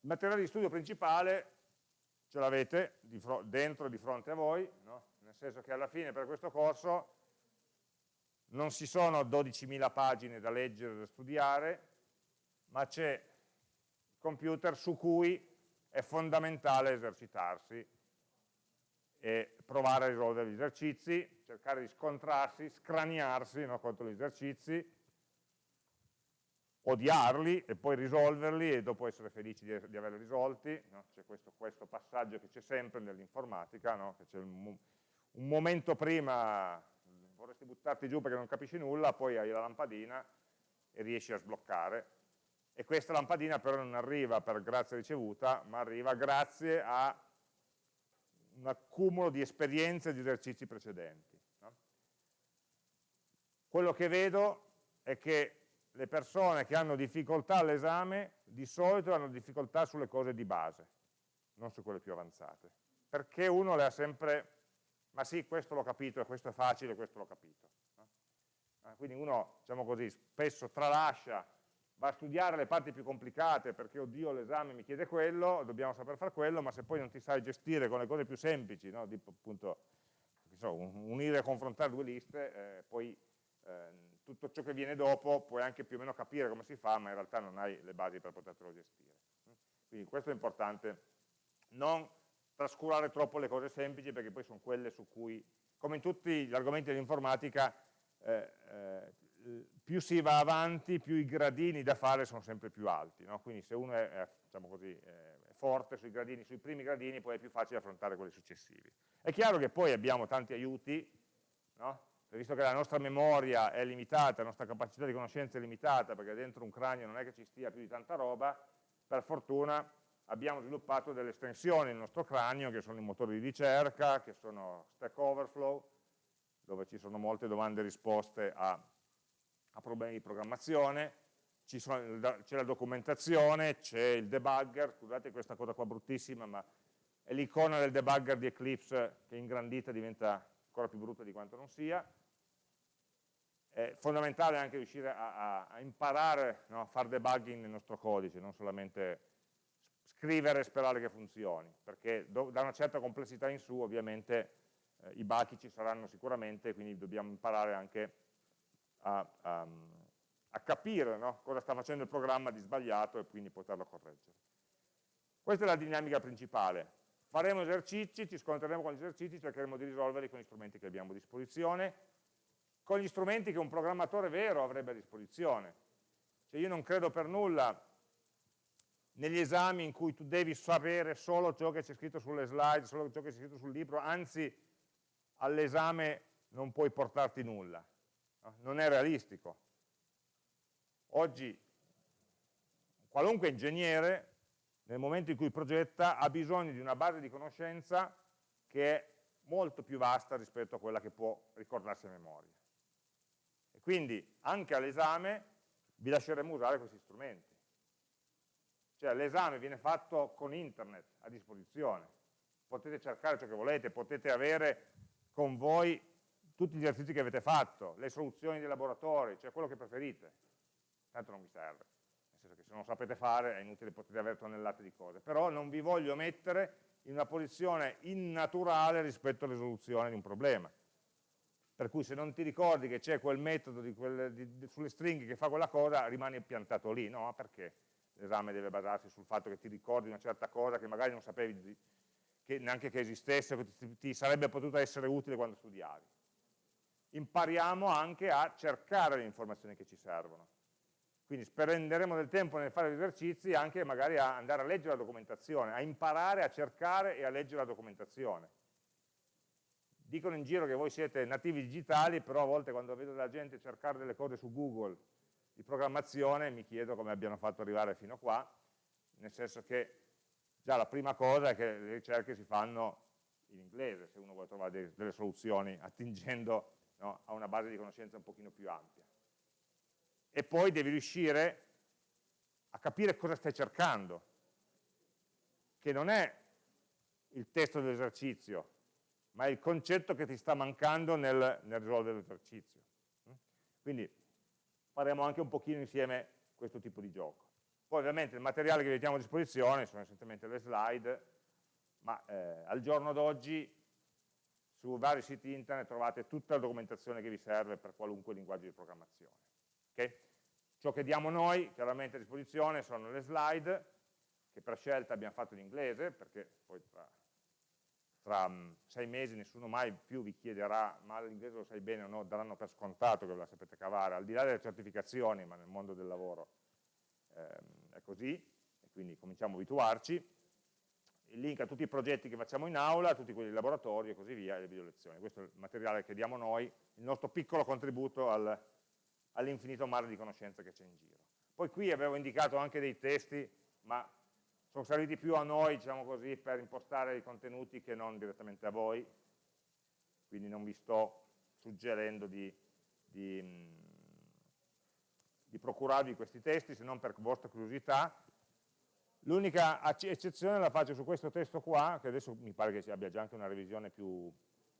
A: Il materiale di studio principale ce l'avete dentro di fronte a voi, no? nel senso che alla fine per questo corso non ci sono 12.000 pagine da leggere e da studiare, ma c'è il computer su cui è fondamentale esercitarsi e provare a risolvere gli esercizi, cercare di scontrarsi, scraniarsi no, contro gli esercizi, odiarli e poi risolverli e dopo essere felici di, di averli risolti. No? C'è questo, questo, passaggio che c'è sempre nell'informatica, no? che c'è un, un, momento prima vorresti buttarti giù perché non capisci nulla, poi hai la lampadina e riesci a sbloccare. E questa lampadina però non arriva per grazia ricevuta, ma arriva grazie a un accumulo di esperienze e di esercizi precedenti. No? Quello che vedo è che le persone che hanno difficoltà all'esame di solito hanno difficoltà sulle cose di base, non su quelle più avanzate, perché uno le ha sempre, ma sì, questo l'ho capito, questo è facile, questo l'ho capito. No? Ah, quindi uno, diciamo così, spesso tralascia va a studiare le parti più complicate perché oddio l'esame mi chiede quello, dobbiamo saper fare quello, ma se poi non ti sai gestire con le cose più semplici, no? tipo appunto so, unire e confrontare due liste, eh, poi eh, tutto ciò che viene dopo puoi anche più o meno capire come si fa, ma in realtà non hai le basi per poterlo gestire. Quindi questo è importante, non trascurare troppo le cose semplici perché poi sono quelle su cui, come in tutti gli argomenti dell'informatica, eh, eh più si va avanti, più i gradini da fare sono sempre più alti, no? quindi se uno è, è, diciamo così, è, forte sui, gradini, sui primi gradini poi è più facile affrontare quelli successivi. È chiaro che poi abbiamo tanti aiuti, no? visto che la nostra memoria è limitata, la nostra capacità di conoscenza è limitata, perché dentro un cranio non è che ci stia più di tanta roba, per fortuna abbiamo sviluppato delle estensioni nel nostro cranio, che sono i motori di ricerca, che sono Stack Overflow, dove ci sono molte domande e risposte a a problemi di programmazione, c'è la documentazione, c'è il debugger, scusate questa cosa qua bruttissima, ma è l'icona del debugger di Eclipse che ingrandita diventa ancora più brutta di quanto non sia. È fondamentale anche riuscire a, a, a imparare no, a fare debugging nel nostro codice, non solamente scrivere e sperare che funzioni, perché do, da una certa complessità in su ovviamente eh, i bachi ci saranno sicuramente, quindi dobbiamo imparare anche a, a, a capire no? cosa sta facendo il programma di sbagliato e quindi poterlo correggere. Questa è la dinamica principale. Faremo esercizi, ci scontreremo con gli esercizi, cercheremo di risolverli con gli strumenti che abbiamo a disposizione, con gli strumenti che un programmatore vero avrebbe a disposizione. Cioè io non credo per nulla negli esami in cui tu devi sapere solo ciò che c'è scritto sulle slide, solo ciò che c'è scritto sul libro, anzi all'esame non puoi portarti nulla non è realistico. Oggi qualunque ingegnere, nel momento in cui progetta, ha bisogno di una base di conoscenza che è molto più vasta rispetto a quella che può ricordarsi a memoria. E quindi anche all'esame vi lasceremo usare questi strumenti. Cioè l'esame viene fatto con internet a disposizione, potete cercare ciò che volete, potete avere con voi tutti gli esercizi che avete fatto, le soluzioni dei laboratori, cioè quello che preferite, tanto non vi serve, nel senso che se non lo sapete fare è inutile, potete avere tonnellate di cose, però non vi voglio mettere in una posizione innaturale rispetto alla risoluzione di un problema. Per cui se non ti ricordi che c'è quel metodo di quelle, di, di, sulle stringhe che fa quella cosa, rimani piantato lì, no? Perché l'esame deve basarsi sul fatto che ti ricordi una certa cosa che magari non sapevi che, neanche che esistesse, che ti, ti sarebbe potuta essere utile quando studiavi. Impariamo anche a cercare le informazioni che ci servono. Quindi spenderemo del tempo nel fare gli esercizi anche magari a andare a leggere la documentazione, a imparare a cercare e a leggere la documentazione. Dicono in giro che voi siete nativi digitali, però a volte quando vedo la gente cercare delle cose su Google di programmazione mi chiedo come abbiano fatto arrivare fino a qua, nel senso che già la prima cosa è che le ricerche si fanno in inglese, se uno vuole trovare delle soluzioni attingendo no, a una base di conoscenza un pochino più ampia e poi devi riuscire a capire cosa stai cercando, che non è il testo dell'esercizio, ma è il concetto che ti sta mancando nel, nel risolvere l'esercizio. Quindi faremo anche un pochino insieme questo tipo di gioco. Poi ovviamente il materiale che vi mettiamo a disposizione sono essenzialmente le slide, ma eh, al giorno d'oggi su vari siti internet trovate tutta la documentazione che vi serve per qualunque linguaggio di programmazione. Okay? Ciò che diamo noi, chiaramente a disposizione, sono le slide, che per scelta abbiamo fatto in inglese, perché poi tra, tra mm, sei mesi nessuno mai più vi chiederà, ma l'inglese lo sai bene o no, daranno per scontato che ve la sapete cavare, al di là delle certificazioni, ma nel mondo del lavoro ehm, è così, e quindi cominciamo a abituarci. Il link a tutti i progetti che facciamo in aula, a tutti quelli di laboratorio e così via, e le video lezioni. Questo è il materiale che diamo noi, il nostro piccolo contributo al, all'infinito mare di conoscenze che c'è in giro. Poi qui avevo indicato anche dei testi, ma sono serviti più a noi, diciamo così, per impostare i contenuti che non direttamente a voi, quindi non vi sto suggerendo di, di, di procurarvi questi testi, se non per vostra curiosità. L'unica eccezione la faccio su questo testo qua, che adesso mi pare che abbia già anche una revisione più,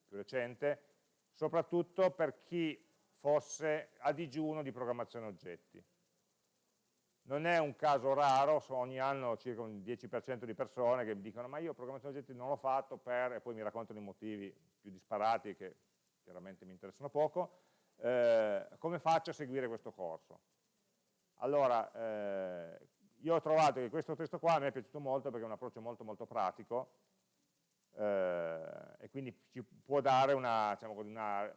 A: più recente, soprattutto per chi fosse a digiuno di programmazione oggetti. Non è un caso raro, ogni anno circa un 10% di persone che mi dicono ma io programmazione oggetti non l'ho fatto per, e poi mi raccontano i motivi più disparati che chiaramente mi interessano poco, eh, come faccio a seguire questo corso? Allora, eh, io ho trovato che questo testo qua mi è piaciuto molto perché è un approccio molto molto pratico eh, e quindi ci può dare una, diciamo una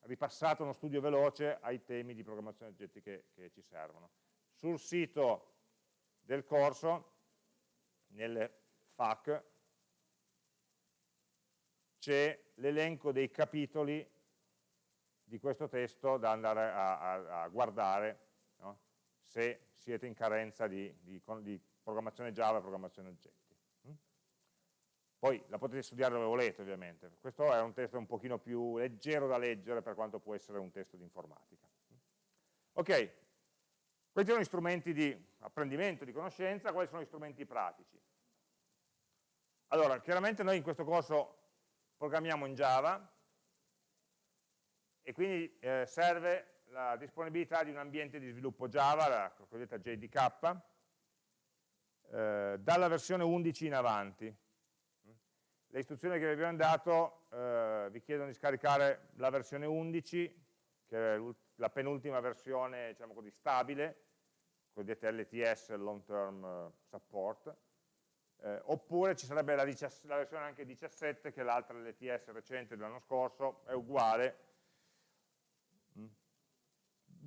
A: ripassato uno studio veloce ai temi di programmazione oggetti che, che ci servono. Sul sito del corso, nelle FAQ, c'è l'elenco dei capitoli di questo testo da andare a, a, a guardare? Se siete in carenza di, di, di programmazione Java e programmazione oggetti. Poi la potete studiare dove volete ovviamente, questo è un testo un pochino più leggero da leggere per quanto può essere un testo di informatica. Ok, questi sono gli strumenti di apprendimento, di conoscenza, quali sono gli strumenti pratici? Allora, chiaramente noi in questo corso programmiamo in Java e quindi eh, serve la disponibilità di un ambiente di sviluppo Java, la cosiddetta JDK, eh, dalla versione 11 in avanti le istruzioni che vi abbiamo dato eh, vi chiedono di scaricare la versione 11, che è la penultima versione diciamo così, stabile, cosiddetta LTS, Long Term eh, Support, eh, oppure ci sarebbe la, la, versione anche 17, che è l'altra LTS recente dell'anno scorso, è uguale.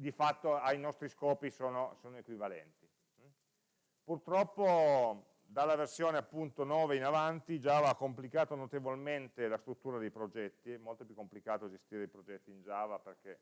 A: Di fatto ai nostri scopi sono, sono equivalenti. Mm. Purtroppo dalla versione appunto 9 in avanti Java ha complicato notevolmente la struttura dei progetti, è molto più complicato gestire i progetti in Java perché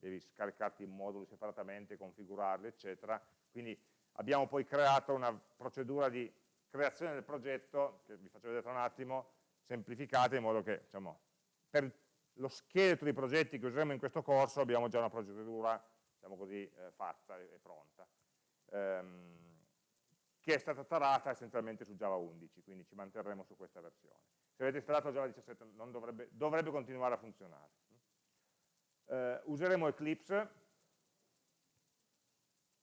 A: devi scaricarti i moduli separatamente, configurarli, eccetera. Quindi abbiamo poi creato una procedura di creazione del progetto, che vi faccio vedere tra un attimo, semplificata in modo che diciamo, per lo scheletro di progetti che useremo in questo corso abbiamo già una procedura diciamo così, eh, fatta e pronta, ehm, che è stata tarata essenzialmente su Java 11, quindi ci manterremo su questa versione. Se avete installato Java 17 dovrebbe, dovrebbe, continuare a funzionare. Eh, useremo Eclipse,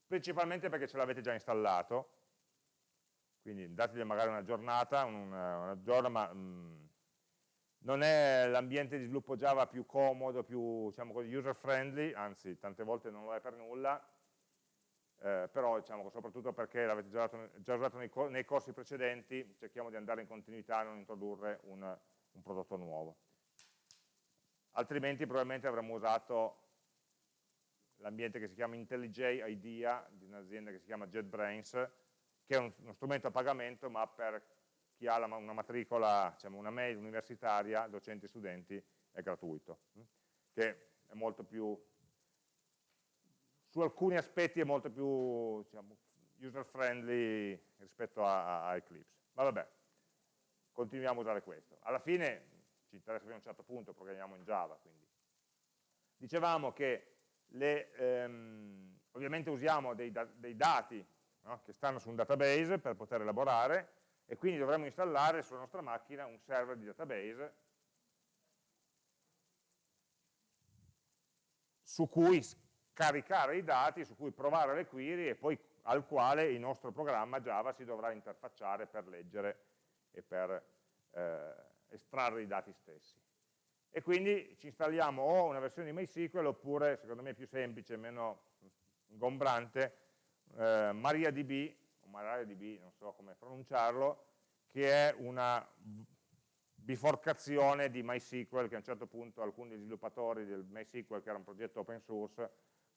A: principalmente perché ce l'avete già installato, quindi dategli magari una giornata, una, una giornata, ma mh, mm, non è l'ambiente di sviluppo Java più comodo, più diciamo così, user friendly, anzi tante volte non lo è per nulla, eh, però diciamo, soprattutto perché l'avete già, già, usato nei, nei, corsi precedenti, cerchiamo di andare in continuità e non introdurre un, un prodotto nuovo. Altrimenti probabilmente avremmo usato l'ambiente che si chiama IntelliJ IDEA, di un'azienda che si chiama JetBrains, che è uno strumento a pagamento, ma per chi ha una matricola, diciamo una mail universitaria, docenti e studenti, è gratuito, hm? che è molto più, su alcuni aspetti è molto più diciamo, user friendly rispetto a, a, Eclipse. Ma vabbè, continuiamo a usare questo. Alla fine ci interessa fino a un certo punto, programmiamo in Java, quindi. Dicevamo che le, ehm, ovviamente usiamo dei, dei dati no, che stanno su un database per poter elaborare, e quindi dovremmo installare sulla nostra macchina un server di database su cui caricare i dati, su cui provare le query e poi al quale il nostro programma Java si dovrà interfacciare per leggere e per eh, estrarre i dati stessi. E quindi ci installiamo o una versione di MySQL oppure, secondo me più semplice, meno ingombrante, eh, MariaDB o MariaDB, non so come pronunciarlo, che è una biforcazione di MySQL che a un certo punto alcuni sviluppatori del MySQL, che era un progetto open source,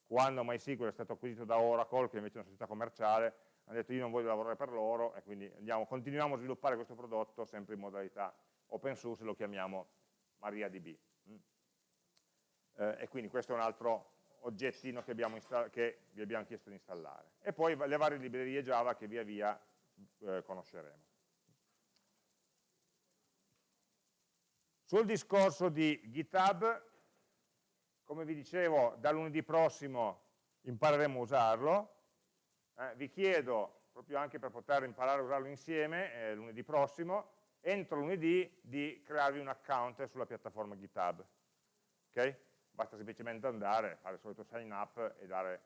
A: quando MySQL è stato acquisito da Oracle, che invece è una società commerciale, hanno detto io non voglio lavorare per loro e quindi andiamo, continuiamo a sviluppare questo prodotto sempre in modalità open source, lo chiamiamo MariaDB. Mm. Eh, e quindi questo è un altro oggettino che, che, vi abbiamo chiesto di installare. E poi le varie librerie Java che via via eh, conosceremo. Sul discorso di GitHub, come vi dicevo, da lunedì prossimo impareremo a usarlo. Eh, vi chiedo, proprio anche per poter imparare a usarlo insieme, eh, lunedì prossimo, entro lunedì di crearvi un account sulla piattaforma GitHub. Okay? Basta semplicemente andare, fare il solito sign up e dare,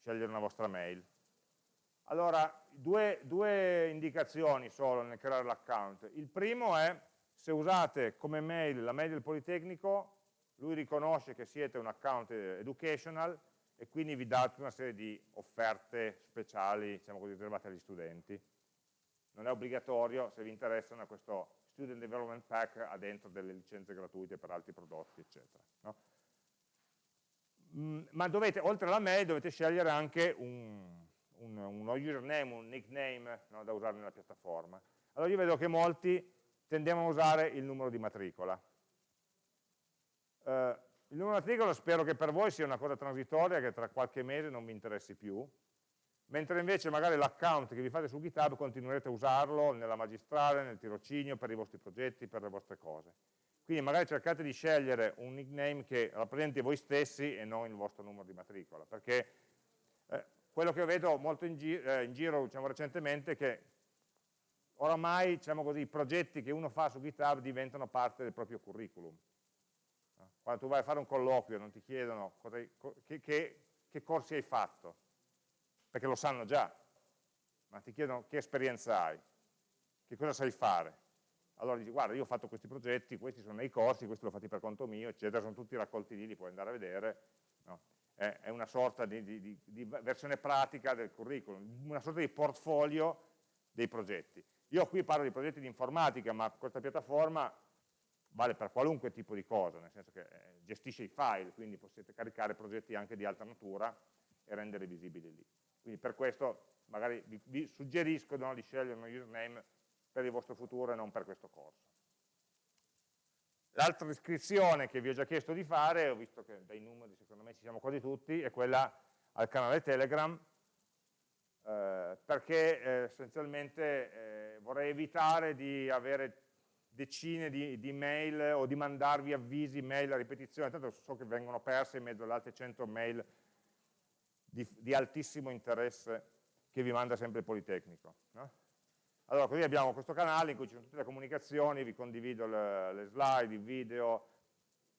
A: scegliere una vostra mail. Allora, due, due indicazioni solo nel creare l'account. Il primo è, se usate come mail la mail del Politecnico, lui riconosce che siete un account educational e quindi vi dà una serie di offerte speciali, diciamo così, riservate agli studenti. Non è obbligatorio, se vi interessano, questo Student Development Pack ha dentro delle licenze gratuite per altri prodotti, eccetera. No? Mm, ma dovete, oltre alla mail dovete scegliere anche un, un, uno username, un nickname no, da usare nella piattaforma. Allora io vedo che molti tendiamo a usare il numero di matricola. Uh, il numero di matricola spero che per voi sia una cosa transitoria che tra qualche mese non vi interessi più, mentre invece magari l'account che vi fate su GitHub continuerete a usarlo nella magistrale, nel tirocinio, per i vostri progetti, per le vostre cose. Quindi magari cercate di scegliere un nickname che rappresenti voi stessi e non il vostro numero di matricola, perché eh, quello che vedo molto in, gi eh, in giro diciamo, recentemente è che oramai diciamo così, i progetti che uno fa su GitHub diventano parte del proprio curriculum. Quando tu vai a fare un colloquio non ti chiedono che, che, che corsi hai fatto, perché lo sanno già, ma ti chiedono che esperienza hai, che cosa sai fare. Allora dici, guarda, io ho fatto questi progetti, questi sono nei corsi, questi l'ho fatti per conto mio, eccetera, sono tutti raccolti lì, li puoi andare a vedere. No? È, una sorta di, di, di, versione pratica del curriculum, una sorta di portfolio dei progetti. Io qui parlo di progetti di informatica, ma questa piattaforma vale per qualunque tipo di cosa, nel senso che eh, gestisce i file, quindi potete caricare progetti anche di altra natura e renderli visibili lì. Quindi per questo magari vi, vi suggerisco no, di scegliere un username per il vostro futuro e non per questo corso. L'altra iscrizione che vi ho già chiesto di fare, ho visto che dai numeri secondo me ci siamo quasi tutti, è quella al canale Telegram. eh, perché eh, essenzialmente eh, vorrei evitare di avere decine di, di, mail o di mandarvi avvisi, mail a ripetizione, tanto so che vengono perse in mezzo alle altre 100 mail di, di altissimo interesse che vi manda sempre il Politecnico. No? Allora, così abbiamo questo canale in cui ci sono tutte le comunicazioni, vi condivido le, le slide, i video,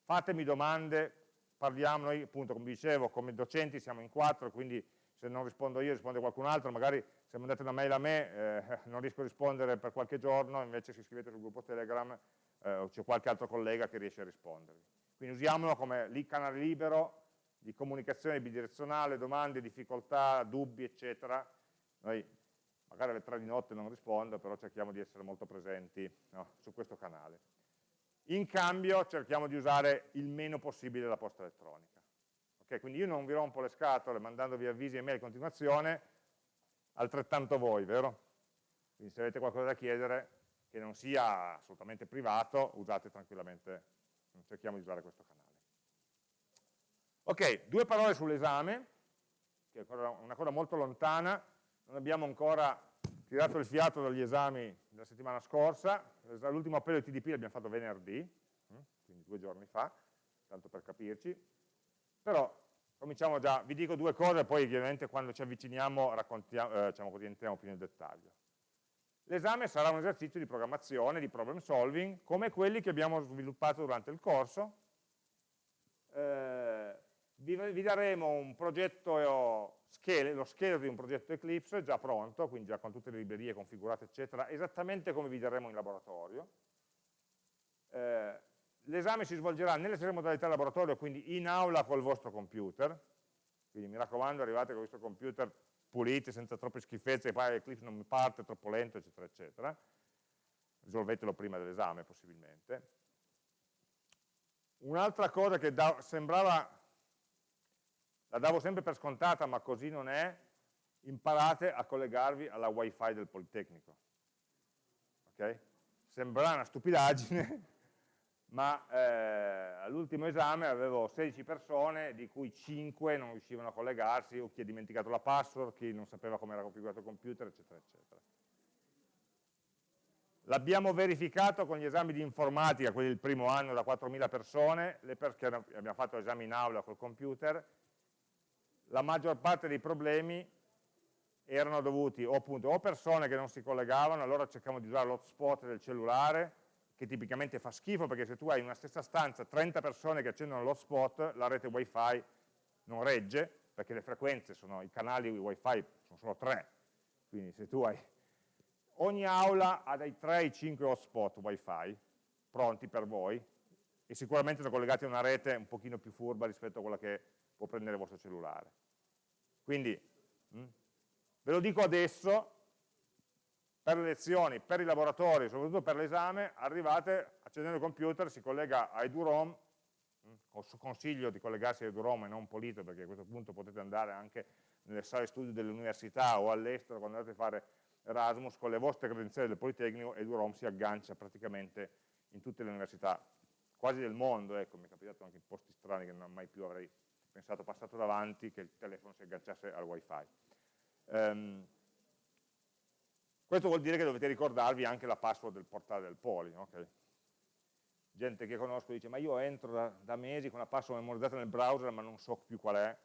A: fatemi domande, parliamo, noi appunto come dicevo come docenti siamo in quattro, quindi se non rispondo io risponde qualcun altro, magari se mandate una mail a me eh, non riesco a rispondere per qualche giorno, invece se iscrivete sul gruppo Telegram eh, c'è qualche altro collega che riesce a rispondervi. Quindi usiamolo come lì canale libero di comunicazione bidirezionale, domande, difficoltà, dubbi, eccetera. Noi magari alle tre di notte non rispondo, però cerchiamo di essere molto presenti no, su questo canale. In cambio cerchiamo di usare il meno possibile la posta elettronica. Okay, quindi io non vi rompo le scatole mandandovi avvisi e mail in continuazione, altrettanto voi, vero? Quindi se avete qualcosa da chiedere che non sia assolutamente privato, usate tranquillamente, cerchiamo di usare questo canale. Ok, due parole sull'esame, che è una cosa molto lontana, non abbiamo ancora tirato il fiato dagli esami della settimana scorsa, l'ultimo appello di TDP l'abbiamo fatto venerdì, hm, quindi due giorni fa, tanto per capirci, però cominciamo già, vi dico due cose, poi ovviamente quando ci avviciniamo eh, diciamo entriamo più nel dettaglio. L'esame sarà un esercizio di programmazione, di problem solving, come quelli che abbiamo sviluppato durante il corso. Eh, vi, vi, daremo un progetto, lo scheletro di un progetto Eclipse già pronto, quindi già con tutte le librerie configurate, eccetera, esattamente come vi daremo in laboratorio. Eh, L'esame si svolgerà nelle tre modalità laboratorio, quindi in aula col vostro computer, quindi mi raccomando arrivate con vostro computer puliti, senza troppe schifezze, poi Eclipse non mi parte, è troppo lento, eccetera, eccetera. Risolvetelo prima dell'esame, possibilmente. Un'altra cosa che da, sembrava, la davo sempre per scontata, ma così non è, imparate a collegarvi alla wifi del Politecnico. Okay? Sembra una stupidaggine, ma eh, all'ultimo esame avevo 16 persone, di cui 5 non riuscivano a collegarsi, o chi ha dimenticato la password, chi non sapeva come era configurato il computer, eccetera, eccetera. L'abbiamo verificato con gli esami di informatica, quelli del primo anno da 4.000 persone, perché abbiamo fatto esami in aula col computer, la maggior parte dei problemi erano dovuti o, appunto, o persone che non si collegavano, allora cercavamo di usare l'hotspot del cellulare, che tipicamente fa schifo perché se tu hai in una stessa stanza 30 persone che accendono l'hotspot, la rete wifi non regge, perché le frequenze sono, i canali wifi sono solo tre, quindi se tu hai, ogni aula ha dai 3 ai 5 hotspot wifi pronti per voi, e sicuramente sono collegati a una rete un pochino più furba rispetto a quella che può prendere il vostro cellulare. Quindi, mh, hm, ve lo dico adesso, per le lezioni, per i laboratori, soprattutto per l'esame, arrivate, accendendo il computer, si collega a EduROM, mm, consiglio di collegarsi a EduROM e non Polito, perché a questo punto potete andare anche nelle sale studio dell'università o all'estero, quando andate a fare Erasmus, con le vostre credenziali del Politecnico, EduROM si aggancia praticamente in tutte le università, quasi del mondo, ecco, mi è capitato anche in posti strani che non mai più avrei pensato passato davanti, che il telefono si agganciasse al wifi. Um, questo vuol dire che dovete ricordarvi anche la password del portale del Poli. Okay? Gente che conosco dice, ma io entro da, da, mesi con la password memorizzata nel browser ma non so più qual è.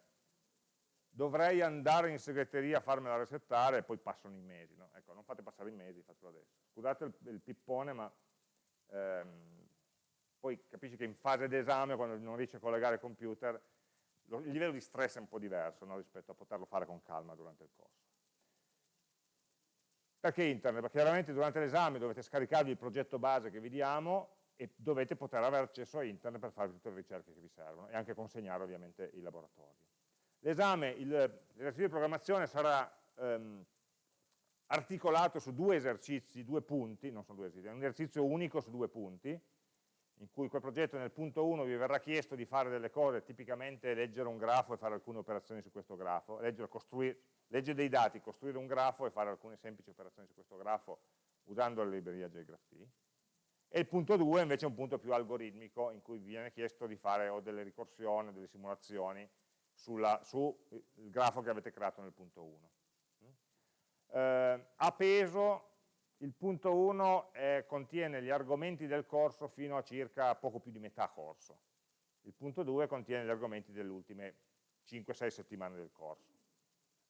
A: Dovrei andare in segreteria a farmela resettare e poi passano i mesi. No? Ecco, non fate passare i mesi, fatelo adesso. Scusate il, il pippone, ma ehm, poi capisci che in fase d'esame, quando non riesci a collegare il computer, il livello di stress è un po' diverso no? rispetto a poterlo fare con calma durante il corso. Perché internet? Perché chiaramente durante l'esame dovete scaricarvi il progetto base che vi diamo e dovete poter avere accesso a internet per fare tutte le ricerche che vi servono e anche consegnare ovviamente i laboratori. L'esame, l'esercizio di programmazione sarà ehm, articolato su due esercizi, due punti, non sono due esercizi, è un esercizio unico su due punti, in cui quel progetto nel punto 1 vi verrà chiesto di fare delle cose, tipicamente leggere un grafo e fare alcune operazioni su questo grafo, leggere, leggere dei dati, costruire un grafo e fare alcune semplici operazioni su questo grafo usando la libreria JGraphT. E il punto 2 invece è un punto più algoritmico in cui vi viene chiesto di fare o delle ricorsioni delle simulazioni sul grafo che avete creato nel punto 1. eh, a peso il punto 1 eh, contiene gli argomenti del corso fino a circa poco più di metà corso. Il punto 2 contiene gli argomenti delle ultime 5-6 settimane del corso.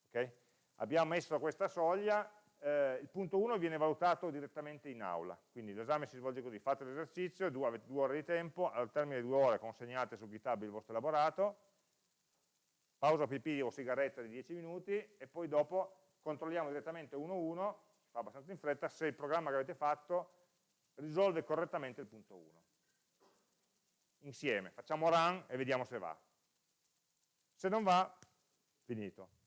A: Okay? Abbiamo messo questa soglia, eh, il punto 1 viene valutato direttamente in aula, quindi l'esame si svolge così, fate l'esercizio, avete due ore di tempo, al termine di due ore consegnate su GitHub il vostro elaborato, pausa pipì o sigaretta di 10 minuti e poi dopo controlliamo direttamente 1-1, fa abbastanza in fretta, se il programma che avete fatto risolve correttamente il punto 1. Insieme, facciamo run e vediamo se va. Se non va, finito.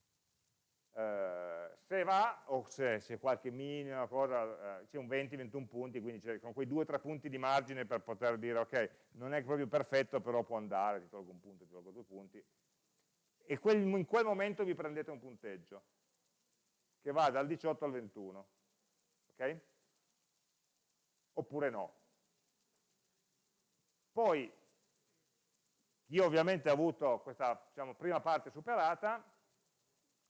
A: Uh, se va, o se c'è qualche minima cosa, uh, c'è un 20-21 punti, quindi con quei 2-3 punti di margine per poter dire ok, non è proprio perfetto, però può andare, ti tolgo un punto, ti tolgo due punti. E quel, in quel momento vi prendete un punteggio, che va dal 18 al 21. Ok? Oppure no. Poi, io ovviamente ho avuto questa diciamo, prima parte superata,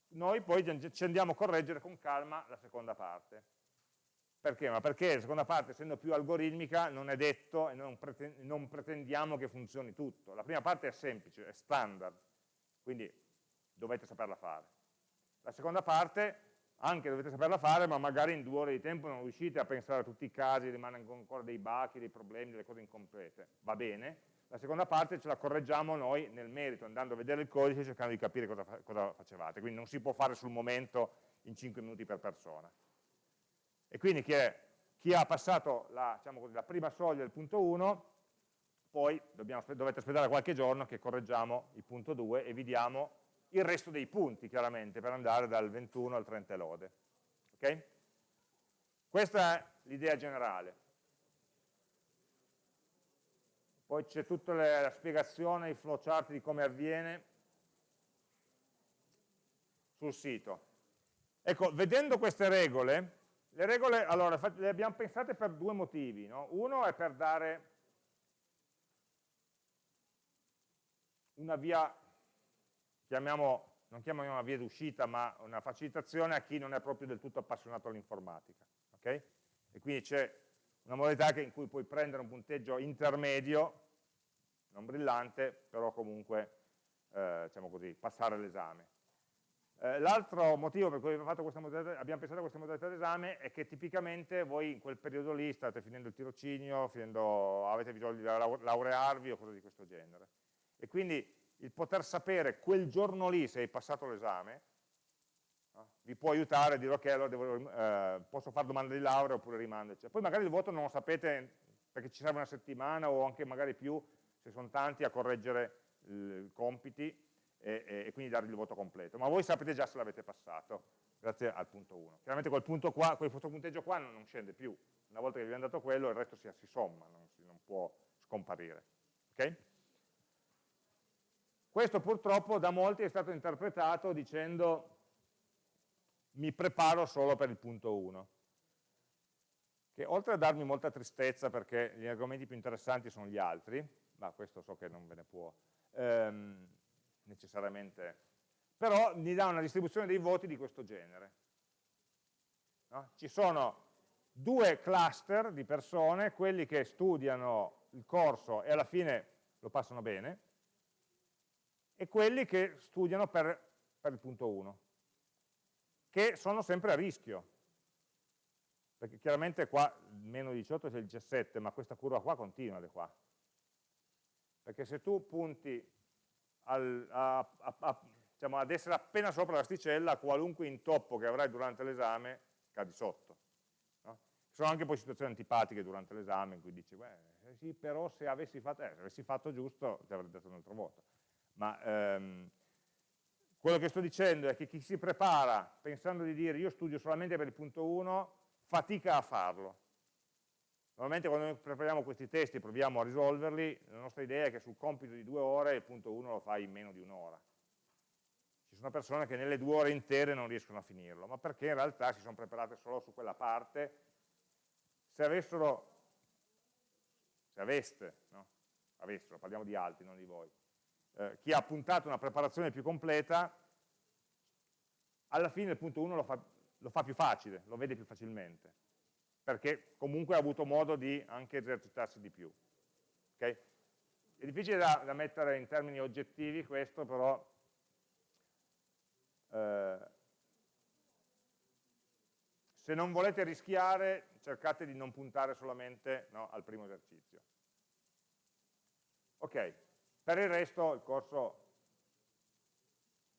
A: noi poi ci andiamo a correggere con calma la seconda parte. Perché? Ma perché la seconda parte, essendo più algoritmica, non è detto e non pretendiamo che funzioni tutto. La prima parte è semplice, è standard, quindi dovete saperla fare. La seconda parte anche dovete saperla fare, ma magari in due ore di tempo non riuscite a pensare a tutti i casi, rimangono ancora dei bachi, dei problemi, delle cose incomplete. Va bene. La seconda parte ce la correggiamo noi nel merito, andando a vedere il codice e cercando di capire cosa, cosa facevate. Quindi non si può fare sul momento in 5 minuti per persona. E quindi chi, è, chi ha passato la, diciamo così, la, prima soglia del punto 1, poi dobbiamo, dovete aspettare qualche giorno che correggiamo il punto 2 e vi diamo il resto dei punti, chiaramente, per andare dal 21 al 30 lode. Okay? Questa è l'idea generale. Poi c'è tutta la spiegazione, il flowchart di come avviene sul sito. Ecco, vedendo queste regole, le regole, allora, le abbiamo pensate per due motivi. No? Uno è per dare una via, chiamiamo, non chiamiamo una via d'uscita, ma una facilitazione a chi non è proprio del tutto appassionato all'informatica. Okay? E quindi c'è una modalità in cui puoi prendere un punteggio intermedio, non brillante, però comunque, eh, diciamo così, passare l'esame. Eh, L'altro motivo per cui abbiamo pensato a questa modalità d'esame è che tipicamente voi in quel periodo lì state finendo il tirocinio, finendo, avete bisogno di laurearvi o cose di questo genere. E quindi il poter sapere quel giorno lì se hai passato l'esame vi può aiutare a dire ok, allora devo, eh, posso fare domanda di laurea oppure rimando. Eccetera. Poi magari il voto non lo sapete perché ci serve una settimana o anche magari più, se sono tanti, a correggere i compiti e, e, e, quindi dargli il voto completo. Ma voi sapete già se l'avete passato, grazie al punto 1. Chiaramente quel, punto qua, quel punteggio qua non, non, scende più. Una volta che vi abbiamo dato quello, il resto si, si somma, non, si, non può scomparire. Okay? Questo purtroppo da molti è stato interpretato dicendo mi preparo solo per il punto 1 che oltre a darmi molta tristezza perché gli argomenti più interessanti sono gli altri, ma questo so che non ve ne può ehm, necessariamente, però mi dà una distribuzione dei voti di questo genere. No? Ci sono due cluster di persone, quelli che studiano il corso e alla fine lo passano bene, e quelli che studiano per, per il punto 1 che sono sempre a rischio, perché chiaramente qua meno 18 c'è il 17, ma questa curva qua continua da qua. Perché se tu punti al, a, a, a, diciamo, ad essere appena sopra l'asticella, qualunque intoppo che avrai durante l'esame cadi sotto. Ci sono anche poi situazioni antipatiche durante l'esame in cui dici, beh, eh sì, però se avessi fatto, eh, se avessi fatto giusto ti avrei dato un altro voto. Ma ehm, quello che sto dicendo è che chi si prepara pensando di dire io studio solamente per il punto 1, fatica a farlo. Normalmente quando noi prepariamo questi testi e proviamo a risolverli, la nostra idea è che sul compito di due ore il punto 1 lo fai in meno di un'ora. Ci sono persone che nelle due ore intere non riescono a finirlo, ma perché in realtà si sono preparate solo su quella parte. Se avessero, se aveste, no? avessero, parliamo di altri, non di voi, eh, chi ha puntato una preparazione più completa, alla fine il punto 1 lo fa lo fa più facile, lo vede più facilmente, perché comunque ha avuto modo di anche esercitarsi di più. Okay? È difficile da, da, mettere in termini oggettivi questo, però eh, se non volete rischiare cercate di non puntare solamente no, al primo esercizio. Ok, per il resto il corso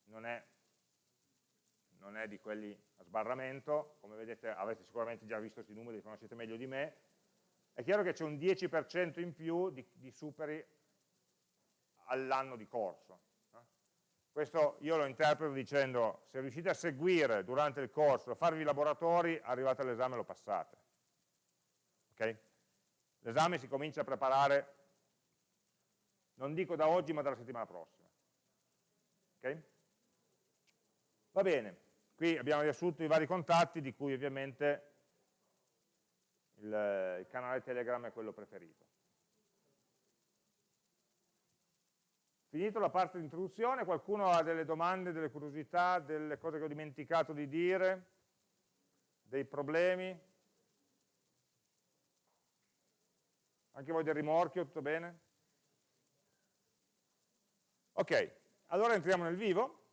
A: non è, non è di quelli a sbarramento, come vedete avete sicuramente già visto questi numeri, li conoscete meglio di me, è chiaro che c'è un 10% in più di, di superi all'anno di corso. Questo io lo interpreto dicendo, se riuscite a seguire durante il corso, a farvi i laboratori, arrivate all'esame e lo passate. Okay? L'esame si comincia a preparare, non dico da oggi, ma dalla settimana prossima. Okay? Va bene, qui abbiamo riassunto i vari contatti, di cui ovviamente il, il canale Telegram è quello preferito. Finito la parte di introduzione, qualcuno ha delle domande, delle curiosità, delle cose che ho dimenticato di dire, dei problemi? Anche voi del rimorchio, tutto bene? Ok, allora entriamo nel vivo.